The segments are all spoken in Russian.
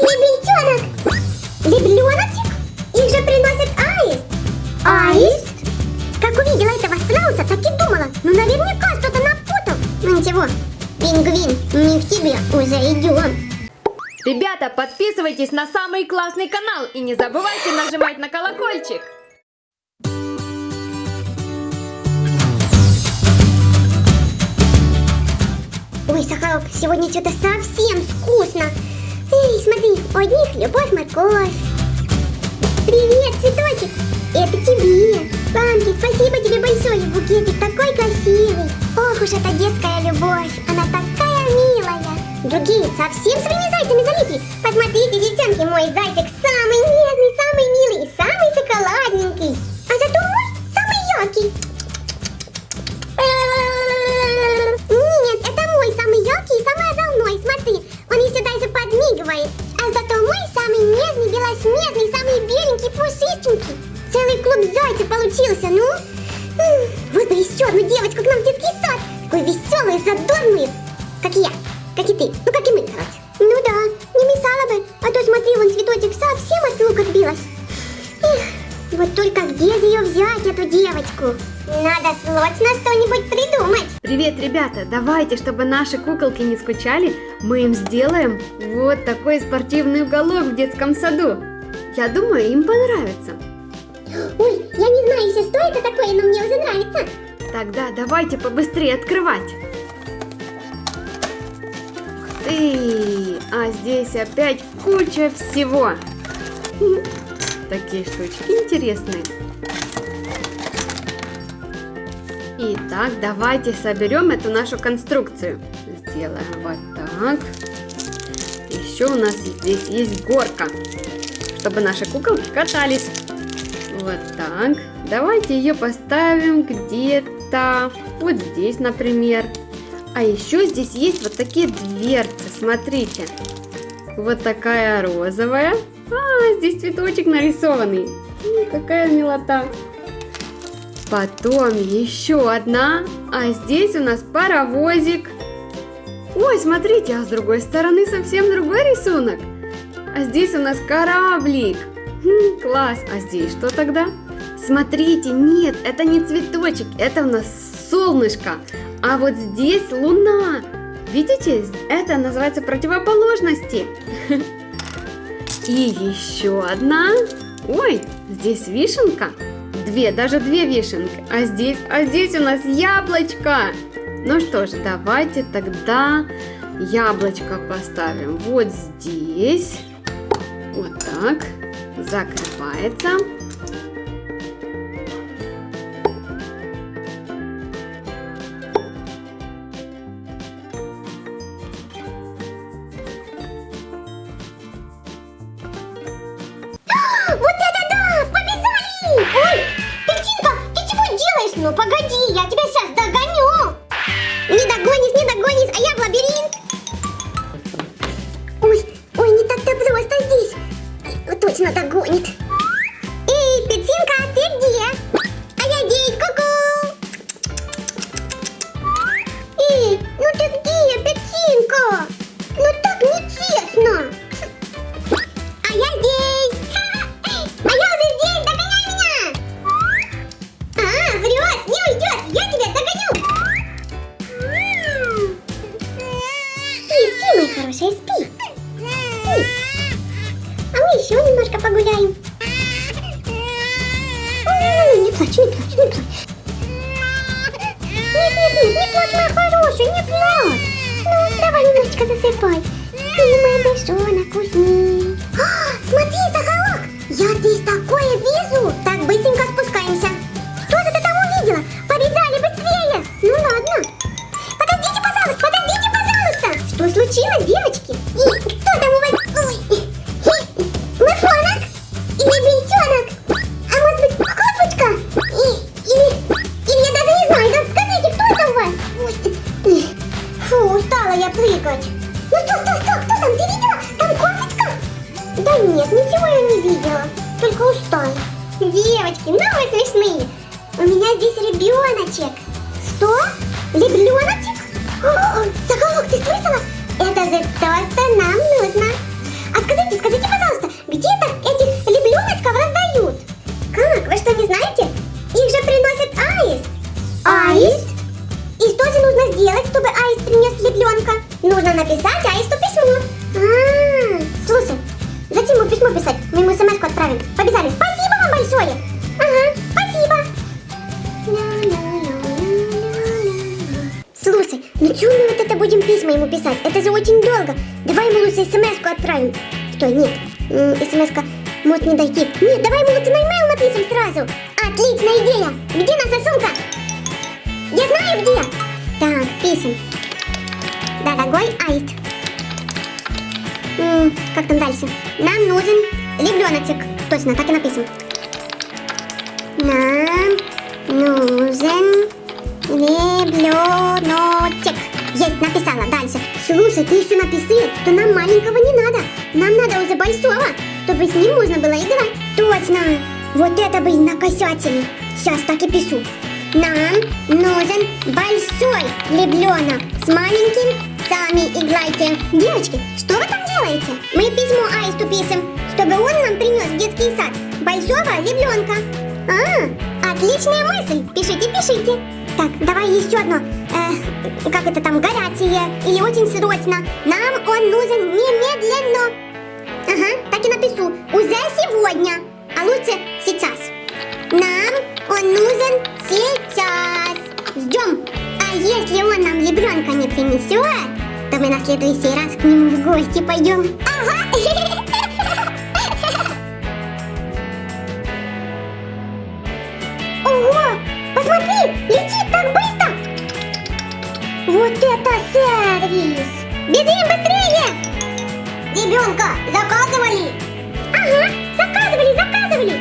лебеденок. Лебленочек? Их же приносит аист. Аист? Как увидела этого страуса, так и думала. Ну наверняка что-то напутал. Ну ничего, пингвин, не к тебе уже идем. Ребята, подписывайтесь на самый классный канал и не забывайте нажимать на колокольчик. Ой, Сахарок, сегодня что-то совсем вкусно. Эй, смотри, у одних любовь, морковь. Привет, цветочек. Это тебе. Панки, спасибо тебе большое. Букетик такой красивый. Ох уж эта детская любовь. Она такая милая. Другие совсем своими зайцами залипли. Посмотрите, девчонки, мой зайчик самый нежный, самый милый и самый шоколадненький. Рук отбилась. Эх, вот только где же ее взять, эту девочку? Надо срочно что-нибудь придумать. Привет, ребята! Давайте, чтобы наши куколки не скучали, мы им сделаем вот такой спортивный уголок в детском саду. Я думаю, им понравится. Ой, я не знаю еще, что это такое, но мне уже нравится. Тогда давайте побыстрее открывать. Ух ты! А здесь опять куча всего. Такие штучки интересные. Итак, давайте соберем эту нашу конструкцию. Сделаем вот так. Еще у нас здесь есть горка, чтобы наши куколки катались. Вот так. Давайте ее поставим где-то вот здесь, например. А еще здесь есть вот такие дверцы, смотрите. Вот такая розовая. А, здесь цветочек нарисованный. М, Какая милота. Потом еще одна. А здесь у нас паровозик. Ой, смотрите, а с другой стороны совсем другой рисунок. А здесь у нас кораблик. Хм, класс. А здесь что тогда? Смотрите, нет, это не цветочек, это у нас солнышко. А вот здесь луна. Видите, это называется противоположности. И еще одна. Ой, здесь вишенка. Две, даже две вишенки. А здесь, а здесь у нас яблочко. Ну что ж, давайте тогда яблочко поставим вот здесь. Вот так. Закрывается. Я прыгать? Ну что, что, что, кто там, ты видела? Там кофточка? Да нет, ничего я не видела, только устал. Девочки, ну вы смешные. У меня здесь ребеночек. Что? Ребеночек? Соколок, ты слышала? Это же то, что нам нужно. А скажите, скажите, пожалуйста, где-то этих ребеночков раздают? Как, вы что, не знаете? Отправлять Аисту письмо. А, слушай, зачем ему письмо писать? Мы ему смс отправим. Побежали. Спасибо вам большое. Ага, спасибо. Слушай, ну чего мы вот это будем письма ему писать? Это же очень долго. Давай ему лучше смс отправим. Что, нет, смс может не дойти. Нет, давай ему лучше на e напишем сразу. Отличная идея. Где наша сумка? Я знаю где. Так, пишем. Дорогой Аист. М, как там дальше? Нам нужен ребеночек. Точно, так и написано. Нам нужен ребеночек. Есть, написала. Дальше. Слушай, ты еще написал, что нам маленького не надо. Нам надо уже большого, чтобы с ним можно было играть. Точно. Вот это бы накосячили. Сейчас так и пишу. Нам нужен большой ребенок. С маленьким сами играйте. Девочки, что вы там делаете? Мы письмо Аисту пишем, чтобы он нам принес в детский сад большого ребенка. А, отличная мысль. Пишите, пишите. Так, давай еще одно. Э, как это там, горячее или очень срочно. Нам он нужен немедленно. Ага, так и напишу. Уже сегодня. А лучше сейчас. Нам он нужен сейчас. Ждем. А если он нам ребенка не принесет, то мы на следующий раз к нему в гости пойдем. Ага. Ого! Посмотри! Летит так быстро! Вот это сервис! Бежим быстрее! Ребенка заказывали? Ага, заказывали, заказывали!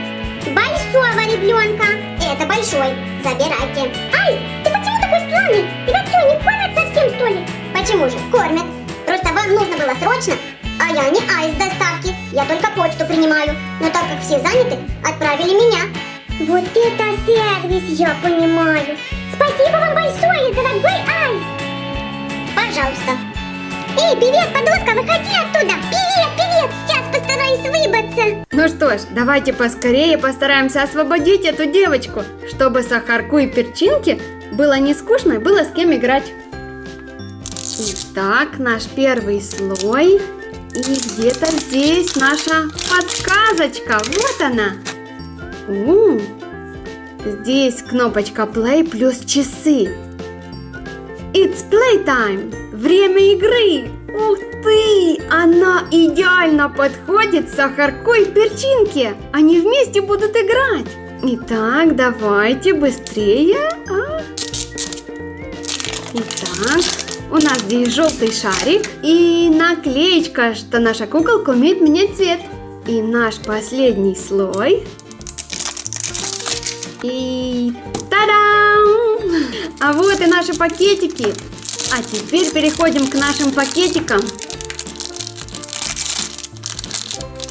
Большого ребенка! Это большой, забирайте. Ай, ты почему такой странный? Тебя что, не кормят совсем, что ли? Почему же? Кормят. Просто вам нужно было срочно, а я не айс доставки. Я только почту принимаю. Но так как все заняты, отправили меня. Вот это сервис, я понимаю. Спасибо вам большое, дорогой Айс. Пожалуйста. Эй, привет, подоска, выходи оттуда. Привет, привет, сейчас постараюсь выбраться. Ну что ж, давайте поскорее постараемся освободить эту девочку, чтобы Сахарку и Перчинке было не скучно и было с кем играть. Итак, наш первый слой. И где-то здесь наша подсказочка. Вот она. У, здесь кнопочка play плюс часы. It's playtime. Время игры. Ух ты! Она идеально подходит Сахарку и Перчинке. Они вместе будут играть. Итак, давайте быстрее. Итак, у нас здесь желтый шарик и наклеечка, что наша куколка умеет менять цвет. И наш последний слой. И та-дам! А вот и наши пакетики. А теперь переходим к нашим пакетикам.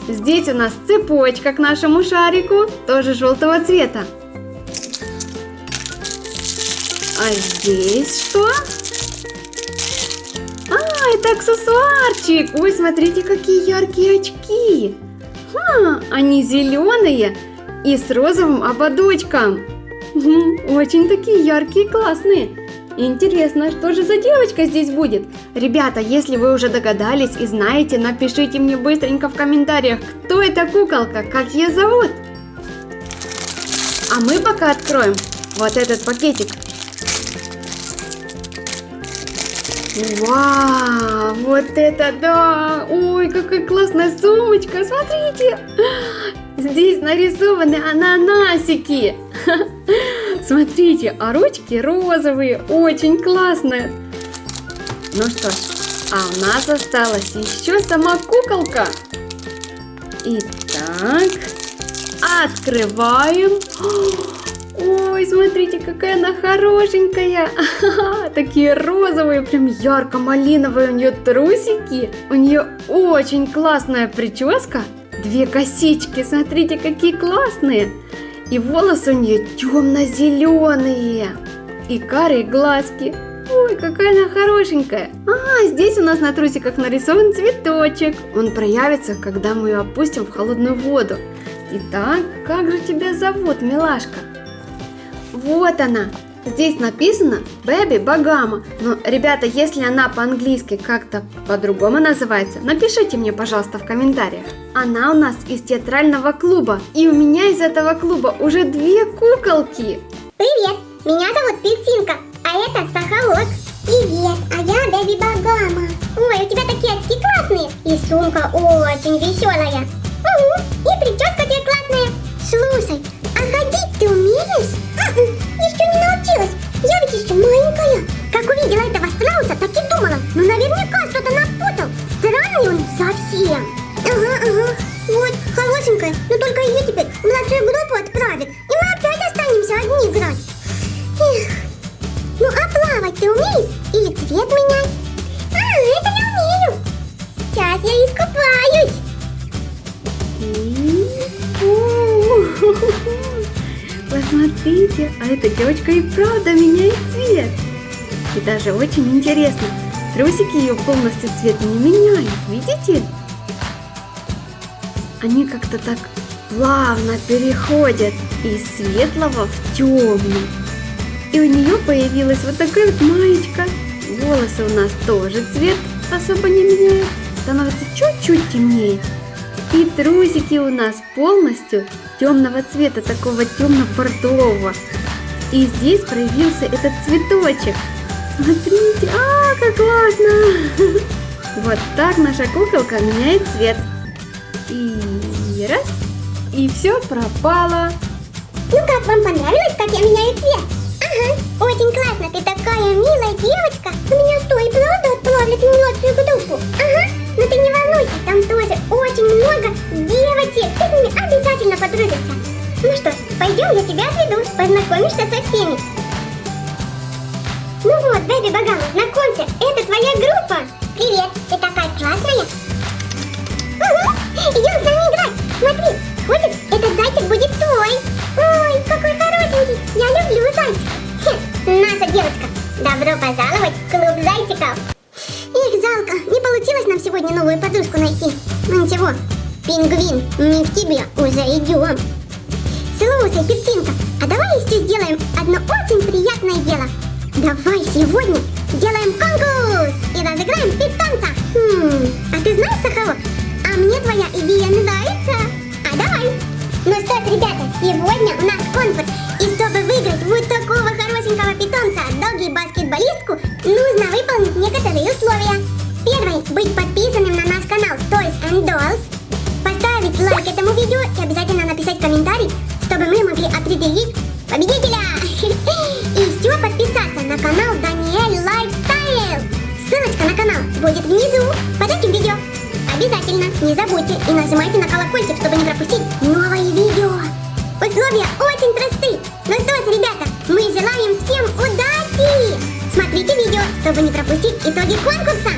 Здесь у нас цепочка к нашему шарику, тоже желтого цвета. А здесь что? Это аксессуарчик. Ой, смотрите, какие яркие очки. Ха, они зеленые и с розовым ободочком. Очень такие яркие, классные. Интересно, что же за девочка здесь будет? Ребята, если вы уже догадались и знаете, напишите мне быстренько в комментариях, кто эта куколка, как ее зовут. А мы пока откроем вот этот пакетик. Вау, вот это да! Ой, какая классная сумочка, смотрите! Здесь нарисованы ананасики. Смотрите, а ручки розовые, очень классные. Ну что ж, а у нас осталась еще сама куколка. Итак, открываем. Ой, смотрите, какая она хорошенькая. Такие розовые, прям ярко-малиновые у нее трусики. У нее очень классная прическа. Две косички, смотрите, какие классные. И волосы у нее темно-зеленые. И карие глазки. Ой, какая она хорошенькая. А, здесь у нас на трусиках нарисован цветочек. Он проявится, когда мы ее опустим в холодную воду. Итак, как же тебя зовут, милашка? Вот она, Здесь написано Бэби Багама. Но, ребята, если она по-английски как-то по-другому называется, напишите мне, пожалуйста, в комментариях. Она у нас из театрального клуба. И у меня из этого клуба уже две куколки. Привет, меня зовут Пельтинка, а это Сахалок. Привет, а я Бэби Багама. Ой, у тебя такие очки классные. И сумка очень веселая. Угу, и прическа у тебя классная. Слушай, а ходить ты умеешь? М-м, Еще не научилась. Я ведь еще маленькая. Посмотрите, а эта девочка и правда меняет цвет. И даже очень интересно, трусики ее полностью цвет не меняют, видите? Они как-то так плавно переходят из светлого в темный. И у нее появилась вот такая вот маечка. Волосы у нас тоже цвет особо не меняют, становится чуть-чуть темнее. И трусики у нас полностью темного цвета, такого темно-бордового. И здесь проявился этот цветочек. Смотрите, а, как классно! Вот так наша куколка меняет цвет. И раз, и все пропало. Ну как, вам понравилось, как я меняю цвет? Ага, очень классно, ты такая милая девочка. У меня что, и пойдем, я тебя отведу, познакомишься со всеми. Ну вот, Бэби Багама, знакомься, это твоя группа. Привет, ты такая классная. Угу, идем с нами играть. Смотри, хочешь, этот зайчик будет твой. Ой, какой хорошенький. Я люблю зайчик. Хе, наша девочка. Добро пожаловать в клуб зайчиков. Эх, жалко, не получилось нам сегодня новую подружку найти. Ну ничего, пингвин, мы к тебе уже идем. Слушай, Пептинка, а давай еще сделаем одно очень приятное дело. Давай сегодня сделаем конкурс и разыграем питомца. Хм, а ты знаешь, Сахалок, а мне твоя идея нравится. А давай. Ну что ж, ребята, сегодня у нас конкурс. И чтобы выиграть вот такого хорошенького питомца, доги-баскетболистку, нужно выполнить некоторые условия. Первое, быть подписанным на наш канал Toys and Dolls, поставить лайк этому видео и обязательно написать комментарий, мы могли определить победителя. И еще подписаться на канал Daniel Lifestyle. Ссылочка на канал будет внизу под этим видео. Обязательно не забудьте и нажимайте на колокольчик, чтобы не пропустить новые видео. Условия очень просты. Ну что ж, ребята, мы желаем всем удачи! Смотрите видео, чтобы не пропустить итоги конкурса.